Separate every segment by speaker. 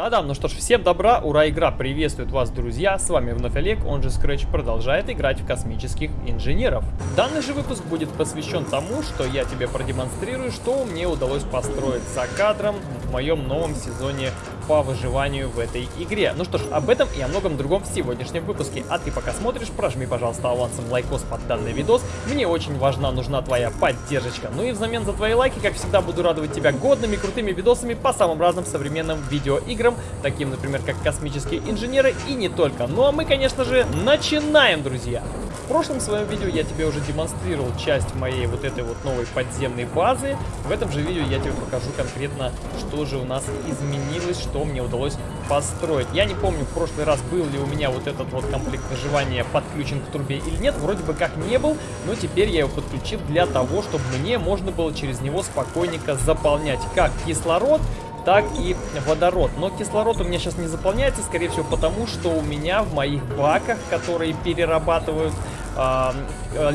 Speaker 1: Да-да, ну что ж, всем добра, ура, игра приветствует вас, друзья, с вами вновь Олег, он же Scratch продолжает играть в космических инженеров. Данный же выпуск будет посвящен тому, что я тебе продемонстрирую, что мне удалось построить за кадром в моем новом сезоне по выживанию в этой игре. Ну что ж, об этом и о многом другом в сегодняшнем выпуске. А ты пока смотришь, прожми, пожалуйста, авансом лайкос под данный видос. Мне очень важна, нужна твоя поддержка. Ну и взамен за твои лайки, как всегда, буду радовать тебя годными, крутыми видосами по самым разным современным видеоиграм, таким, например, как «Космические инженеры» и не только. Ну а мы, конечно же, начинаем, друзья! Прошлом своем видео я тебе уже демонстрировал часть моей вот этой вот новой подземной базы. В этом же видео я тебе покажу конкретно, что же у нас изменилось, что мне удалось построить. Я не помню, в прошлый раз был ли у меня вот этот вот комплект выживания подключен к трубе или нет. Вроде бы как не был, но теперь я его подключил для того, чтобы мне можно было через него спокойненько заполнять как кислород, так и водород. Но кислород у меня сейчас не заполняется, скорее всего, потому что у меня в моих баках, которые перерабатывают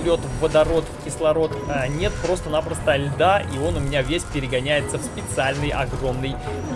Speaker 1: лед в водород, в кислород, э, нет просто-напросто льда, и он у меня весь перегоняется в специальный огромный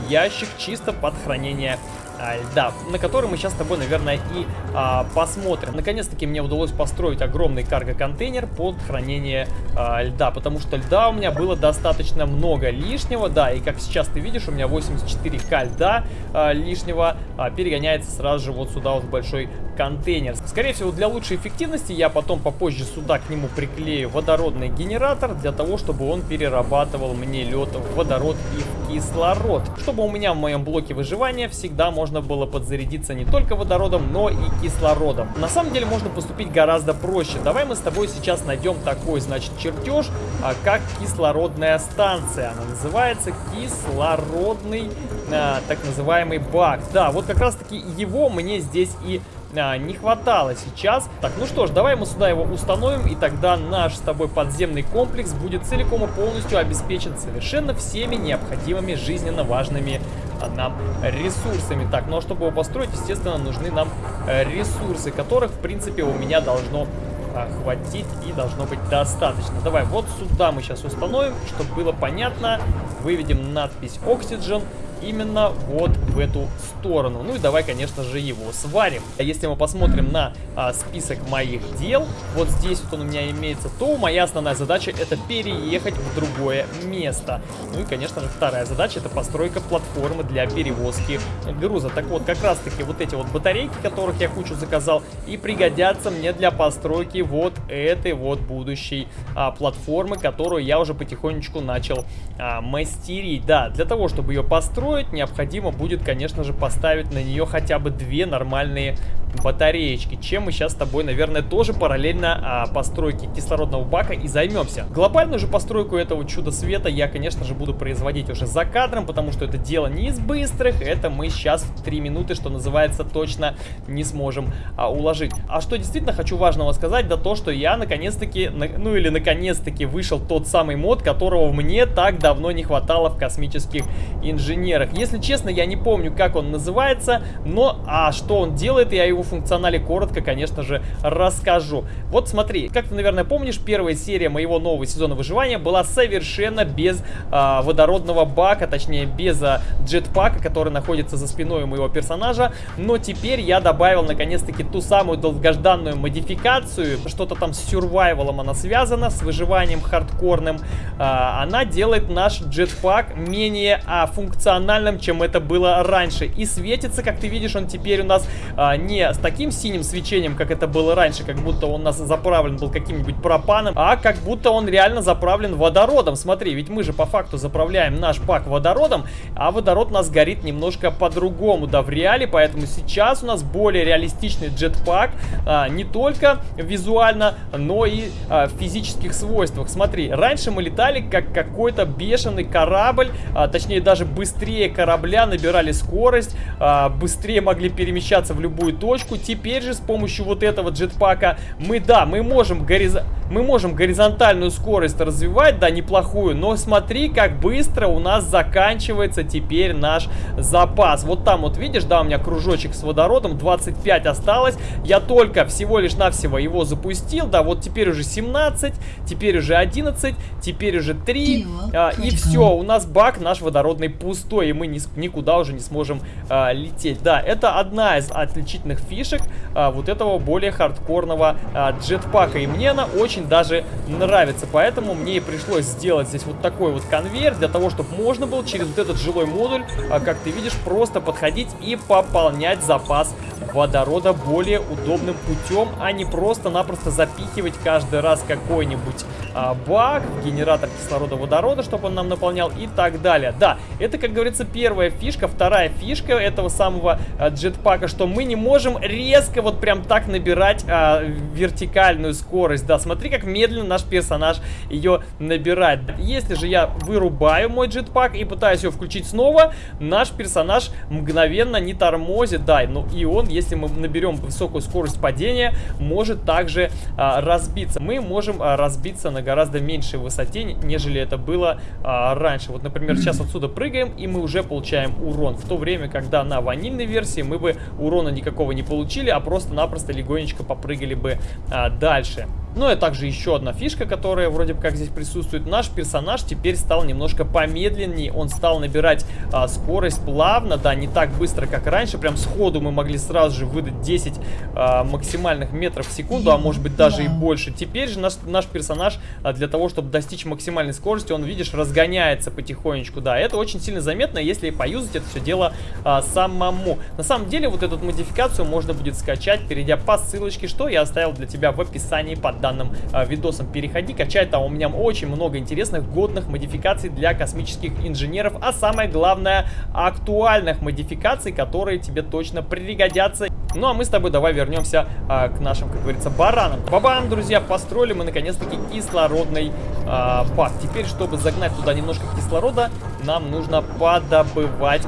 Speaker 1: ящик чисто под хранение. а, льда, на который мы сейчас с тобой, наверное, и а, посмотрим. Наконец-таки мне удалось построить огромный карго-контейнер под хранение а, льда, потому что льда у меня было достаточно много лишнего, да, и как сейчас ты видишь, у меня 84к льда а, лишнего а, перегоняется сразу же вот сюда вот в большой контейнер. Скорее всего, для лучшей эффективности я потом попозже сюда к нему приклею водородный генератор, для того, чтобы он перерабатывал мне лед в водород и в кислород. Чтобы у меня в моем блоке выживания всегда можно было подзарядиться не только водородом, но и кислородом. На самом деле можно поступить гораздо проще. Давай мы с тобой сейчас найдем такой, значит, чертеж, а, как кислородная станция. Она называется кислородный, а, так называемый бак. Да, вот как раз таки его мне здесь и а, не хватало сейчас. Так, ну что ж, давай мы сюда его установим, и тогда наш с тобой подземный комплекс будет целиком и полностью обеспечен совершенно всеми необходимыми жизненно важными а, нам ресурсами. Так, ну а чтобы его построить, естественно, нужны нам э, ресурсы, которых, в принципе, у меня должно а, хватить и должно быть достаточно. Давай вот сюда мы сейчас установим, чтобы было понятно. Выведем надпись Oxygen именно вот эту сторону. Ну и давай, конечно же, его сварим. Если мы посмотрим на а, список моих дел, вот здесь вот он у меня имеется, то моя основная задача это переехать в другое место. Ну и, конечно же, вторая задача это постройка платформы для перевозки груза. Так вот, как раз таки вот эти вот батарейки, которых я кучу заказал, и пригодятся мне для постройки вот этой вот будущей а, платформы, которую я уже потихонечку начал а, мастерить. Да, для того, чтобы ее построить, строить, необходимо будет, конечно же, поставить на нее хотя бы две нормальные батареечки, чем мы сейчас с тобой, наверное, тоже параллельно а, постройке кислородного бака и займемся. Глобальную же постройку этого чуда света я, конечно же, буду производить уже за кадром, потому что это дело не из быстрых, это мы сейчас в 3 минуты, что называется, точно не сможем а, уложить. А что действительно хочу важного сказать, да то, что я наконец-таки, на, ну или наконец-таки вышел тот самый мод, которого мне так давно не хватало в космических инженерах. Если честно, я не помню, как он называется, но а что он делает, я его функционале коротко, конечно же, расскажу. Вот смотри, как ты, наверное, помнишь, первая серия моего нового сезона выживания была совершенно без э, водородного бака, точнее, без э, джетпака, который находится за спиной моего персонажа. Но теперь я добавил, наконец-таки, ту самую долгожданную модификацию. Что-то там с сюрвайвалом она связана, с выживанием хардкорным. Э, она делает наш джетпак менее э, функциональным, чем это было раньше. И светится, как ты видишь, он теперь у нас э, не с таким синим свечением, как это было раньше, как будто он у нас заправлен был каким-нибудь пропаном, а как будто он реально заправлен водородом. Смотри, ведь мы же по факту заправляем наш бак водородом, а водород у нас горит немножко по-другому, да, в реале, поэтому сейчас у нас более реалистичный джетпак, а, не только визуально, но и а, в физических свойствах. Смотри, раньше мы летали как какой-то бешеный корабль, а, точнее даже быстрее корабля набирали скорость, а, быстрее могли перемещаться в любую точку. Теперь же с помощью вот этого джетпака мы, да, мы можем горизонтально Мы можем горизонтальную скорость развивать, да, неплохую, но смотри, как быстро у нас заканчивается теперь наш запас. Вот там вот видишь, да, у меня кружочек с водородом, 25 осталось. Я только всего лишь навсего его запустил, да, вот теперь уже 17, теперь уже 11, теперь уже 3, а, и все, у нас бак наш водородный пустой, и мы ни, никуда уже не сможем а, лететь. Да, это одна из отличительных фишек а, вот этого более хардкорного а, джетпака, и мне она очень даже нравится, поэтому мне и пришлось сделать здесь вот такой вот конвейер, для того, чтобы можно было через вот этот жилой модуль, а, как ты видишь, просто подходить и пополнять запас водорода более удобным путем, а не просто-напросто запихивать каждый раз какой-нибудь а, бак, генератор кислорода водорода, чтобы он нам наполнял и так далее. Да, это, как говорится, первая фишка. Вторая фишка этого самого а, джетпака, что мы не можем резко вот прям так набирать а, вертикальную скорость. Да, смотри, как медленно наш персонаж ее набирает. Если же я вырубаю мой джетпак и пытаюсь его включить снова, наш персонаж мгновенно не тормозит. Да, ну и он, если мы наберем высокую скорость падения, может также а, разбиться. Мы можем а, разбиться на гораздо меньшей высоте, нежели это было а, раньше. Вот, например, сейчас отсюда прыгаем, и мы уже получаем урон. В то время, когда на ванильной версии мы бы урона никакого не получили, а просто-напросто легонечко попрыгали бы а, дальше. Ну и также еще одна фишка, которая вроде бы как здесь присутствует. Наш персонаж теперь стал немножко помедленнее. Он стал набирать а, скорость плавно, да, не так быстро, как раньше. Прям сходу мы могли сразу же выдать 10 а, максимальных метров в секунду, а может быть даже и больше. Теперь же наш, наш персонаж а, для того, чтобы достичь максимальной скорости, он, видишь, разгоняется потихонечку. Да, это очень сильно заметно, если поюзать это все дело а, самому. На самом деле вот эту модификацию можно будет скачать, перейдя по ссылочке, что я оставил для тебя в описании под данным э, видосом. Переходи, качай, там у меня очень много интересных годных модификаций для космических инженеров, а самое главное, актуальных модификаций, которые тебе точно пригодятся. Ну а мы с тобой давай вернемся э, к нашим, как говорится, баранам. Бабам, друзья, построили мы наконец-таки кислородный э, бак. Теперь, чтобы загнать туда немножко кислорода, нам нужно подобывать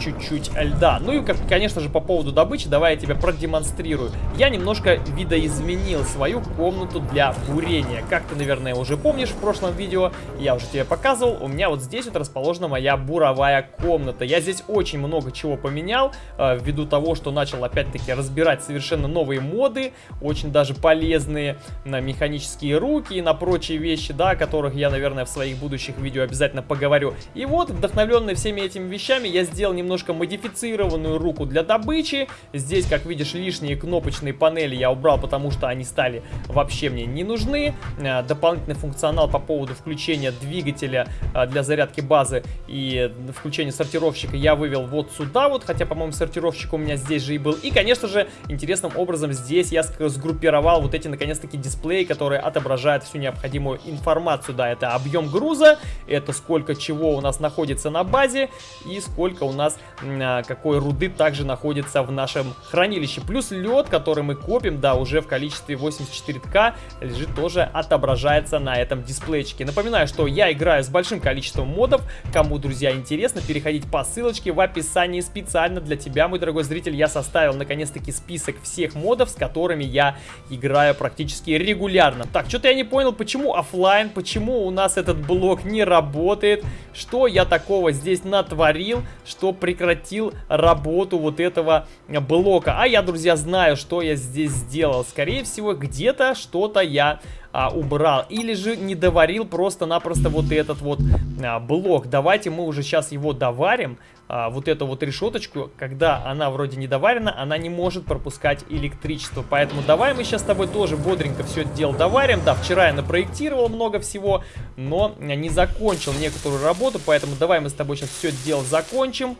Speaker 1: чуть-чуть льда. Ну и, как, конечно же, по поводу добычи, давай я тебе продемонстрирую. Я немножко видоизменил свою комнату для бурения. Как ты, наверное, уже помнишь в прошлом видео, я уже тебе показывал, у меня вот здесь вот расположена моя буровая комната. Я здесь очень много чего поменял, э, ввиду того, что начал опять-таки разбирать совершенно новые моды, очень даже полезные на механические руки и на прочие вещи, да, о которых я, наверное, в своих будущих видео обязательно поговорю. И вот, вдохновленный всеми этими вещами, я сделал немножко модифицированную руку для добычи. Здесь, как видишь, лишние кнопочные панели я убрал, потому что они стали вообще мне не нужны. Э, дополнительный функционал по поводу включения двигателя э, для зарядки базы и включения сортировщика я вывел вот сюда вот, хотя, по-моему, сортировщик у меня здесь же и был. И, конечно же, интересным образом здесь я сгруппировал вот эти, наконец-таки, дисплеи, которые отображают всю необходимую информацию. Да, это объем груза, это сколько чего у нас находится на базе и сколько у нас э, какой руды также находится в нашем хранилище. Плюс лед, который мы копим, да, уже в количестве 84К лежит тоже отображается на этом дисплейчике. Напоминаю, что я играю с большим количеством модов. Кому, друзья, интересно, переходите по ссылочке в описании специально для тебя, мой дорогой зритель. Я составил наконец-таки список всех модов, с которыми я играю практически регулярно. Так, что-то я не понял, почему офлайн, почему у нас этот блок не работает, что я такого здесь натворил, что прекратил работу вот этого блока. А я, друзья, знаю, что я здесь сделал. Скорее всего, где-то что-то я а, убрал. Или же не доварил просто-напросто вот этот вот а, блок. Давайте мы уже сейчас его доварим. А, вот эту вот решеточку, когда она вроде не доварена, она не может пропускать электричество. Поэтому давай мы сейчас с тобой тоже бодренько все это дело доварим. Да, вчера я напроектировал много всего, но не закончил некоторую работу. Поэтому давай мы с тобой сейчас все это дело закончим.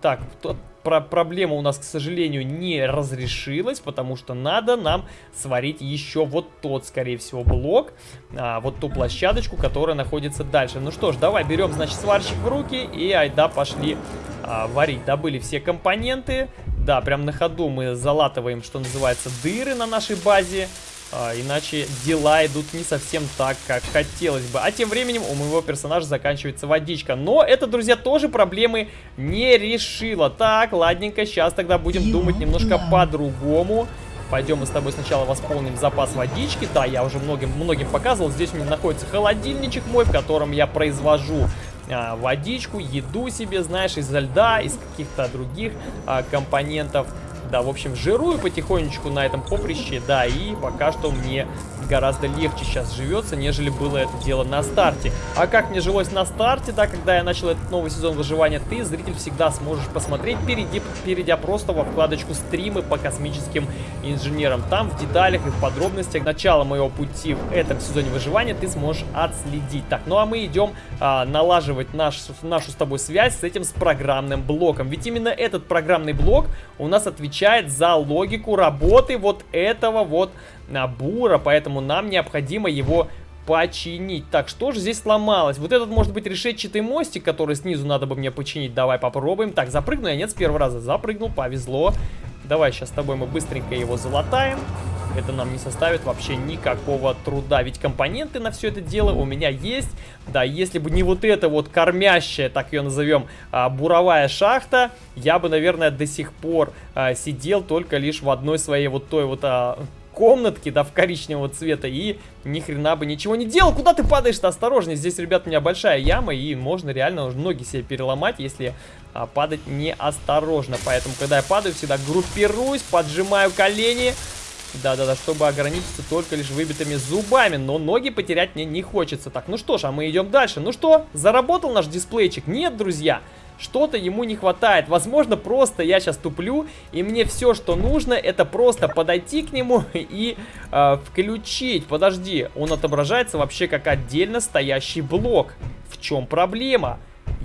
Speaker 1: Так, про проблема у нас, к сожалению, не разрешилась, потому что надо нам сварить еще вот тот, скорее всего, блок, а, вот ту площадочку, которая находится дальше. Ну что ж, давай берем, значит, сварщик в руки и айда пошли а, варить. Добыли все компоненты, да, прям на ходу мы залатываем, что называется, дыры на нашей базе. А, иначе дела идут не совсем так, как хотелось бы. А тем временем у моего персонажа заканчивается водичка. Но это, друзья, тоже проблемы не решило. Так, ладненько, сейчас тогда будем думать немножко по-другому. Пойдем мы с тобой сначала восполним запас водички. Да, я уже многим, многим показывал. Здесь у меня находится холодильничек мой, в котором я произвожу водичку, еду себе, знаешь, из льда, из каких-то других а, компонентов. Да, в общем, жирую потихонечку на этом поприще, да, и пока что мне гораздо легче сейчас живется, нежели было это дело на старте. А как мне жилось на старте, да, когда я начал этот новый сезон выживания, ты, зритель, всегда сможешь посмотреть, перейди, перейдя просто во вкладочку стримы по космическим инженерам. Там в деталях и в подробностях начала моего пути в этом сезоне выживания ты сможешь отследить. Так, ну а мы идем а, налаживать наш, нашу с тобой связь с этим с программным блоком. Ведь именно этот программный блок у нас отвечает за логику работы вот этого вот набора, поэтому нам необходимо его починить. Так, что же здесь сломалось? Вот этот, может быть, решетчатый мостик, который снизу надо бы мне починить. Давай попробуем. Так, запрыгну я? Нет, с первого раза запрыгнул, повезло. Давай сейчас с тобой мы быстренько его залатаем. Это нам не составит вообще никакого труда. Ведь компоненты на все это дело у меня есть. Да, если бы не вот эта вот кормящая, так ее назовем, а, буровая шахта, я бы, наверное, до сих пор а, сидел только лишь в одной своей вот той вот а, комнатки, да, в коричневого цвета, и ни хрена бы ничего не делал. Куда ты падаешь-то? Осторожнее, здесь, ребят, у меня большая яма, и можно реально ноги себе переломать, если а, падать неосторожно. Поэтому, когда я падаю, всегда группируюсь, поджимаю колени, да-да-да, чтобы ограничиться только лишь выбитыми зубами. Но ноги потерять мне не хочется. Так, ну что ж, а мы идем дальше. Ну что, заработал наш дисплейчик? Нет, друзья. Что-то ему не хватает. Возможно, просто я сейчас туплю, и мне все, что нужно, это просто подойти к нему и э, включить. Подожди, он отображается вообще как отдельно стоящий блок. В чем проблема?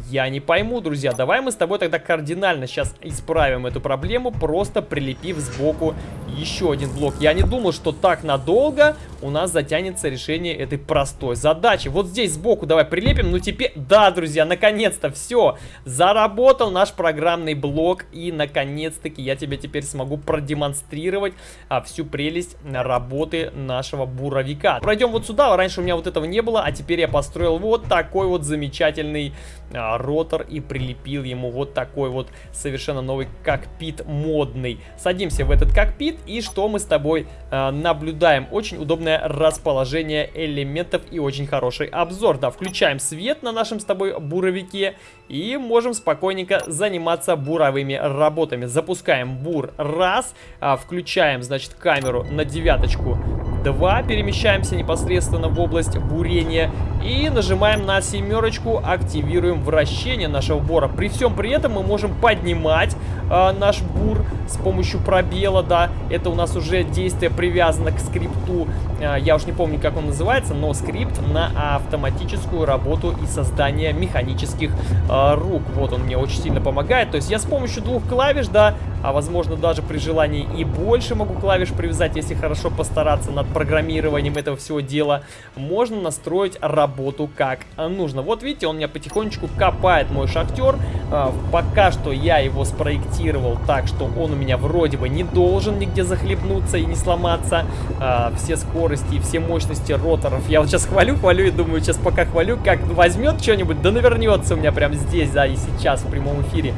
Speaker 1: Я не пойму, друзья. Давай мы с тобой тогда кардинально сейчас исправим эту проблему, просто прилепив сбоку еще один блок. Я не думал, что так надолго у нас затянется решение этой простой задачи. Вот здесь сбоку давай прилепим. Ну теперь, да, друзья, наконец-то все. Заработал наш программный блок. И наконец-таки я тебе теперь смогу продемонстрировать а, всю прелесть работы нашего буровика. Пройдем вот сюда. Раньше у меня вот этого не было, а теперь я построил вот такой вот замечательный а, ротор и прилепил ему вот такой вот совершенно новый кокпит модный. Садимся в этот кокпит и что мы с тобой а, наблюдаем? Очень удобное удобное расположение элементов и очень хороший обзор. Да, включаем свет на нашем с тобой буровике и можем спокойненько заниматься буровыми работами. Запускаем бур раз, а, включаем, значит, камеру на девяточку 2, перемещаемся непосредственно в область бурения и нажимаем на семерочку, активируем вращение нашего бура. При всем при этом мы можем поднимать э, наш бур с помощью пробела, да, это у нас уже действие привязано к скрипту, э, я уж не помню, как он называется, но скрипт на автоматическую работу и создание механических э, рук. Вот он мне очень сильно помогает, то есть я с помощью двух клавиш, да, а возможно даже при желании и больше могу клавиш привязать, если хорошо постараться над программированием этого всего дела, можно настроить работу как нужно. Вот видите, он меня потихонечку копает, мой шахтер. А, пока что я его спроектировал так, что он у меня вроде бы не должен нигде захлебнуться и не сломаться. А, все скорости и все мощности роторов. Я вот сейчас хвалю, хвалю и думаю, сейчас пока хвалю, как возьмет что-нибудь, да навернется у меня прямо здесь, да, и сейчас в прямом эфире.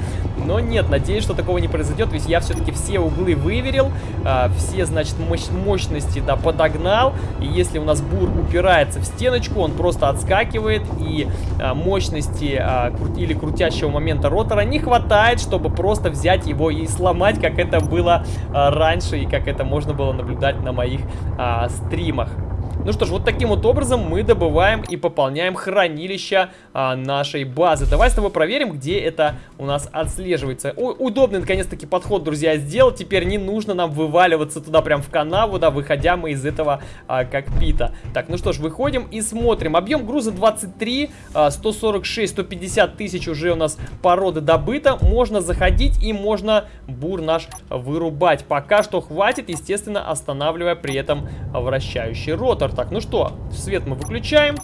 Speaker 1: Но нет, надеюсь, что такого не произойдет, ведь я все-таки все углы выверил, а, все, значит, мощ мощности, да, подогнал. И если у нас бур упирается в стеночку, он просто отскакивает, и а, мощности а, кру или крутящего момента ротора не хватает, чтобы просто взять его и сломать, как это было а, раньше, и как это можно было наблюдать на моих а, стримах. Ну что ж, вот таким вот образом мы добываем и пополняем хранилище а, нашей базы. Давай с тобой проверим, где это у нас отслеживается. О, удобный, наконец-таки, подход, друзья, сделал. Теперь не нужно нам вываливаться туда прям в канаву, да, выходя мы из этого а, кокпита. Так, ну что ж, выходим и смотрим. Объем груза 23, а, 146, 150 тысяч уже у нас породы добыто. Можно заходить и можно бур наш вырубать. Пока что хватит, естественно, останавливая при этом вращающий ротор. Так, ну что, свет мы выключаем.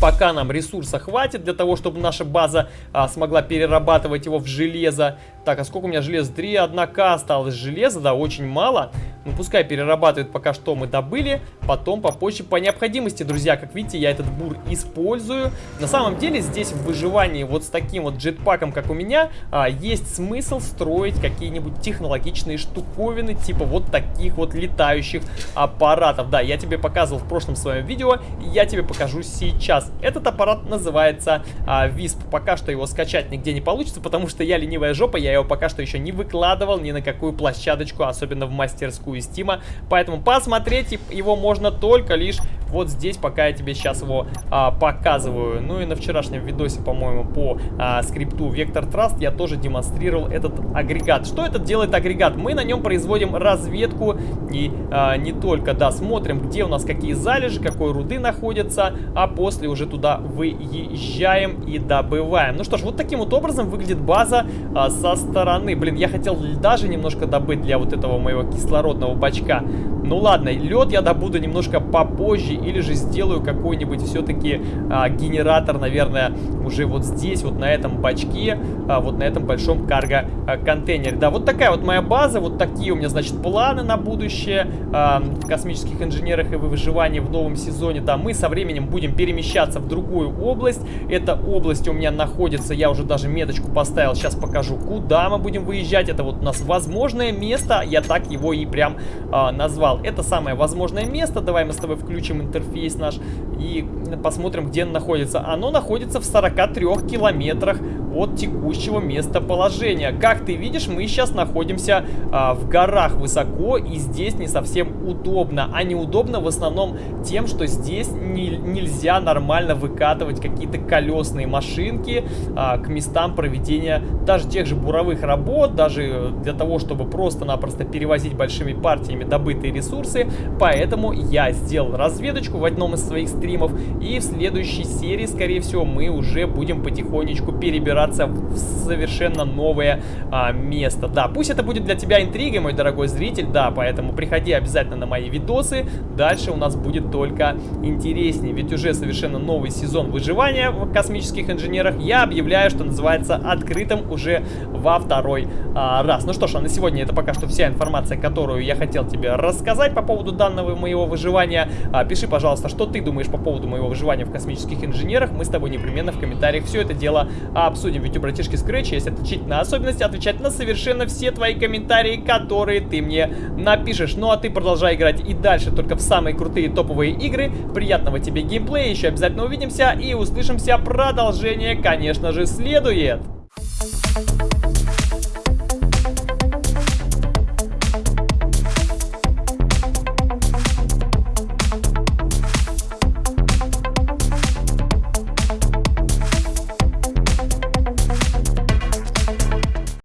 Speaker 1: Пока нам ресурса хватит для того, чтобы наша база а, смогла перерабатывать его в железо. Так, а сколько у меня железа? 3, 1к осталось железа, да, очень мало. Ну, пускай перерабатывает пока что мы добыли, потом попозже по необходимости, друзья. Как видите, я этот бур использую. На самом деле, здесь в выживании вот с таким вот джетпаком, как у меня, а, есть смысл строить какие-нибудь технологичные штуковины, типа вот таких вот летающих аппаратов. Да, я тебе показывал в прошлом своем видео, я тебе покажу сейчас. Этот аппарат называется а, Висп. Пока что его скачать нигде не получится, потому что я ленивая жопа, я его пока что еще не выкладывал ни на какую площадочку, особенно в мастерскую Стима. Поэтому посмотреть его можно только лишь вот здесь, пока я тебе сейчас его а, показываю. Ну и на вчерашнем видосе, по-моему, по а, скрипту Vector Trust я тоже демонстрировал этот агрегат. Что этот делает агрегат? Мы на нем производим разведку и а, не только, да, смотрим, где у нас какие залежи, какой руды находятся, а после уже туда выезжаем и добываем. Ну что ж, вот таким вот образом выглядит база а, со стороны. Блин, я хотел даже немножко добыть для вот этого моего кислородного бачка. Ну ладно, лед я добуду немножко попозже, или же сделаю какой-нибудь все-таки а, генератор, наверное, уже вот здесь, вот на этом бачке, а, вот на этом большом карго-контейнере. Да, вот такая вот моя база, вот такие у меня, значит, планы на будущее а, в космических инженерах и выживании в новом сезоне. Да, мы со временем будем перемещаться в другую область. Эта область у меня находится, я уже даже меточку поставил, сейчас покажу, куда мы будем выезжать. Это вот у нас возможное место, я так его и прям а, назвал. Это самое возможное место, давай мы с тобой включим интерфейс наш и посмотрим, где оно находится. Оно находится в 43 километрах от текущего местоположения. Как ты видишь, мы сейчас находимся а, в горах высоко, и здесь не совсем удобно. А неудобно в основном тем, что здесь не, нельзя нормально выкатывать какие-то колесные машинки а, к местам проведения даже тех же буровых работ, даже для того, чтобы просто-напросто перевозить большими партиями добытые ресурсы. Поэтому я сделал разведочку в одном из своих стримов, и в следующей серии, скорее всего, мы уже будем потихонечку перебираться перебраться в совершенно новое а, место. Да, пусть это будет для тебя интригой, мой дорогой зритель, да, поэтому приходи обязательно на мои видосы. Дальше у нас будет только интереснее, ведь уже совершенно новый сезон выживания в космических инженерах я объявляю, что называется открытым уже во второй а, раз. Ну что ж, а на сегодня это пока что вся информация, которую я хотел тебе рассказать по поводу данного моего выживания. А, пиши, пожалуйста, что ты думаешь по поводу моего выживания в космических инженерах. Мы с тобой непременно в комментариях все это дело обсудим обсудим. Ведь у братишки Scratch есть отличительная особенность отвечать на совершенно все твои комментарии, которые ты мне напишешь. Ну а ты продолжай играть и дальше только в самые крутые топовые игры. Приятного тебе геймплея, еще обязательно увидимся и услышимся. Продолжение, конечно же, следует.